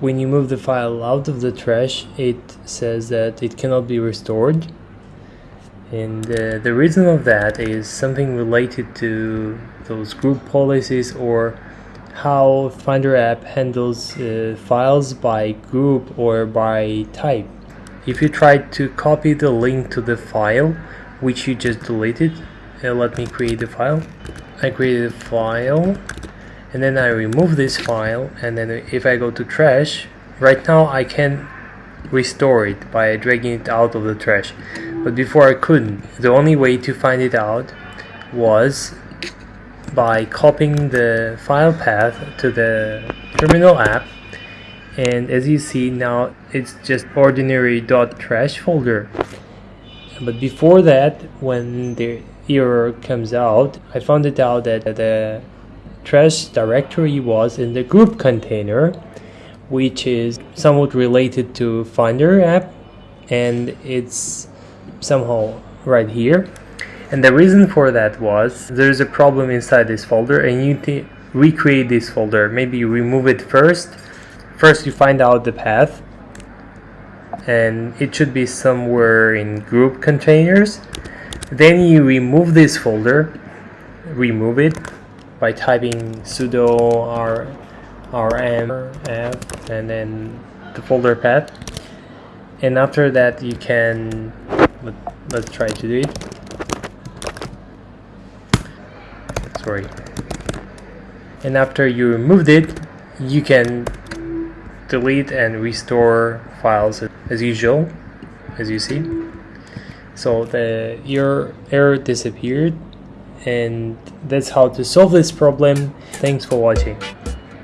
when you move the file out of the trash it says that it cannot be restored and uh, the reason of that is something related to those group policies or how Finder app handles uh, files by group or by type. If you try to copy the link to the file which you just deleted, uh, let me create the file. I created a file and then I remove this file and then if I go to trash right now I can restore it by dragging it out of the trash. But before I couldn't. The only way to find it out was by copying the file path to the terminal app. And as you see now it's just ordinary dot .trash folder. But before that when the error comes out I found it out that the trash directory was in the group container which is somewhat related to Finder app and it's somehow right here. And the reason for that was there's a problem inside this folder and you need to recreate this folder. Maybe you remove it first. First you find out the path and it should be somewhere in group containers. Then you remove this folder remove it by typing sudo r rm f and then the folder path. And after that you can let, let's try to do it. Sorry. And after you removed it you can delete and restore files as usual as you see. So the your error disappeared and that's how to solve this problem. Thanks for watching.